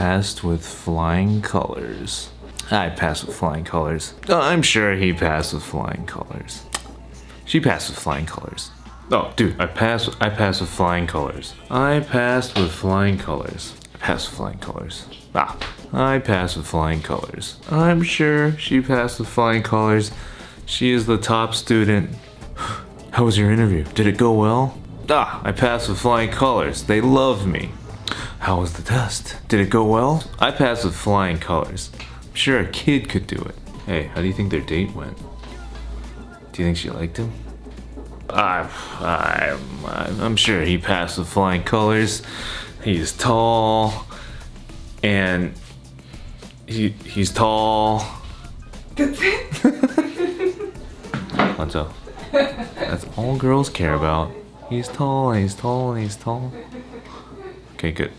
passed with flying colors. I passed with flying colors. Oh, I'm sure he passed with flying colors. She passed with flying colors. Oh, dude, I passed. I passed with flying colors. I passed with flying colors. I passed with flying colors. Ah, I passed with flying colors. I'm sure she passed with flying colors. She is the top student. How was your interview? Did it go well? Ah, I passed with flying colors. They love me. How was the test? Did it go well? I passed with flying colors. I'm sure a kid could do it. Hey, how do you think their date went? Do you think she liked him? I, I, I'm sure he passed with flying colors. He's tall, and he he's tall. That's it. That's all girls care about. He's tall, and he's tall, and he's tall. Okay, good.